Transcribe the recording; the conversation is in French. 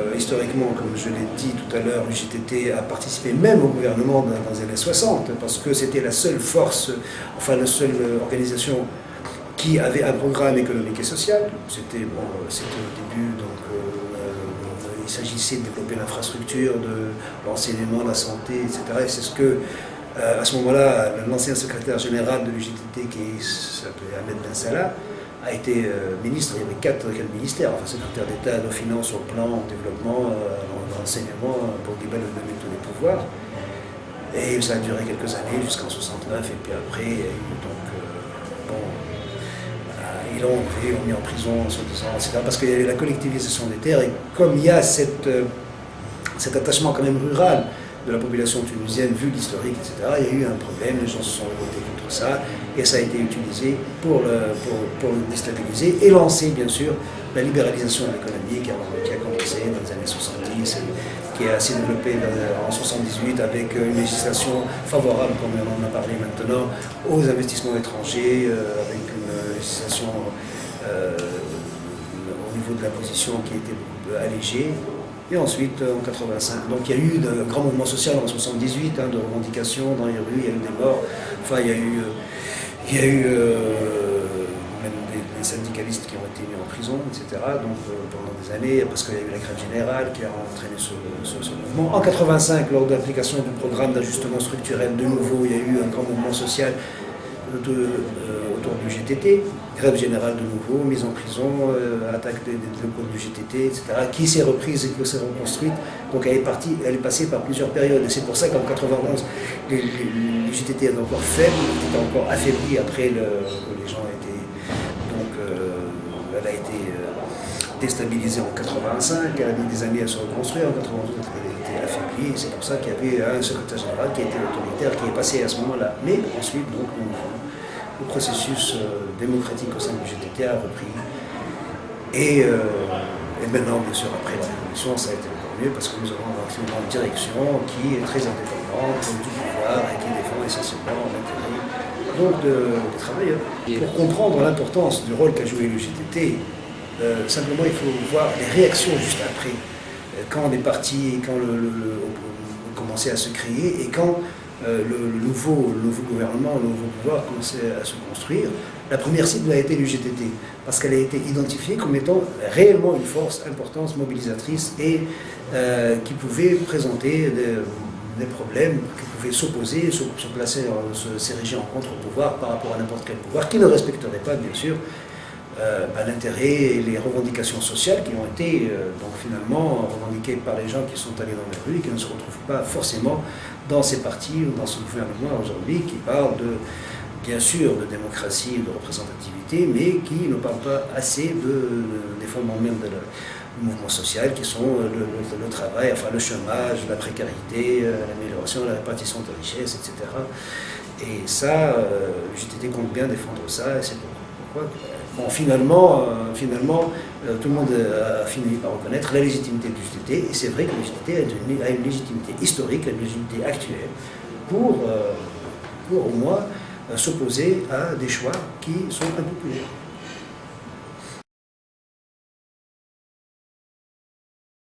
Euh, historiquement, comme je l'ai dit tout à l'heure, l'UGTT a participé même au gouvernement dans, les années 60, parce que c'était la seule force, enfin la seule organisation qui avait un programme économique et social. C'était bon, au début, donc euh, il s'agissait de développer l'infrastructure, de l'enseignement, la santé, etc. Et c'est ce que, euh, à ce moment-là, l'ancien secrétaire général de l'UGTT, qui s'appelait Ahmed Ben Salah, a été euh, ministre, il y avait quatre, ministères, enfin secrétaire d'État nos finances, au plan, au développement, euh, l'enseignement, pour Guibel donner tous les pouvoirs. Et ça a duré quelques années, jusqu'en 69, et puis après, donc, euh, bon, ils l'ont mis en prison, etc. Parce qu'il y avait la collectivisation des terres, et comme il y a cet attachement quand même rural de la population tunisienne, vu l'historique, etc., il y a eu un problème, les gens se sont révoltés et ça a été utilisé pour le, pour, le déstabiliser et lancer, bien sûr, la libéralisation de l'économie qui, a commencé dans les années 70, qui a assez développé en 78 avec une législation favorable, comme on en a parlé maintenant, aux investissements étrangers, euh, avec une législation euh, au niveau de l'imposition qui était allégée, et ensuite, en 85, donc il y a eu de grands mouvements sociaux en 78, hein, de revendications dans les rues, il y a eu des morts. Il y a eu, il y a eu euh, même des, syndicalistes qui ont été mis en prison, etc. Donc euh, pendant des années, parce qu'il y a eu la grève générale qui a entraîné ce, mouvement. En 85, lors de l'application du programme d'ajustement structurel, de nouveau, il y a eu un grand mouvement social euh, autour du GTT, grève générale de nouveau, mise en prison, attaque des, locaux du GTT, etc., qui s'est reprise et qui s'est reconstruite. Donc elle est, partie, elle est passée par plusieurs périodes. Et c'est pour ça qu'en 91, les GTT est encore faible, était encore affaibli après le, que les gens étaient. Donc euh, elle a été euh, déstabilisée en 85, elle a mis des années à se reconstruire, en 92 elle a été affaiblie, c'est pour ça qu'il y avait un secrétaire général qui a été autoritaire, qui est passé à ce moment-là. Mais ensuite, donc, le processus euh, démocratique au sein du GTT a repris. Et, maintenant, bien sûr, après la révolution, ça a été encore mieux parce que nous avons une direction qui est très indépendante, du pouvoir et qui défend essentiellement l'intérêt donc des travailleurs. Pour comprendre l'importance du rôle qu'a joué le GTT, euh, simplement il faut voir les réactions juste après, euh, quand on est parti, quand à se créer et quand euh, le, nouveau, gouvernement, le nouveau pouvoir commençait à se construire, la première cible a été l'UGTT, parce qu'elle a été identifiée comme étant réellement une force importante, mobilisatrice et qui pouvait présenter des, problèmes qui pouvaient s'opposer, se, se, placer, s'ériger en contre-pouvoir par rapport à n'importe quel pouvoir, qui ne respecterait pas, bien sûr, euh, bah, l'intérêt et les revendications sociales qui ont été euh, donc finalement revendiquées par les gens qui sont allés dans les rues et qui ne se retrouvent pas forcément dans ces partis ou dans ce gouvernement aujourd'hui qui parle de, bien sûr, de démocratie et de représentativité, mais qui ne parle pas assez de, des fondements même de la, mouvements sociaux qui sont euh, le, travail, enfin le chômage, la précarité, l'amélioration de la répartition de richesses, etc. Et ça, euh, j'étais compte bien défendre ça, et c'est pourquoi. Finalement, finalement tout le monde a fini par reconnaître la légitimité du GTT, et c'est vrai que le GTT a une, légitimité historique, une légitimité actuelle, pour, pour au moins s'opposer à des choix qui sont impopulaires.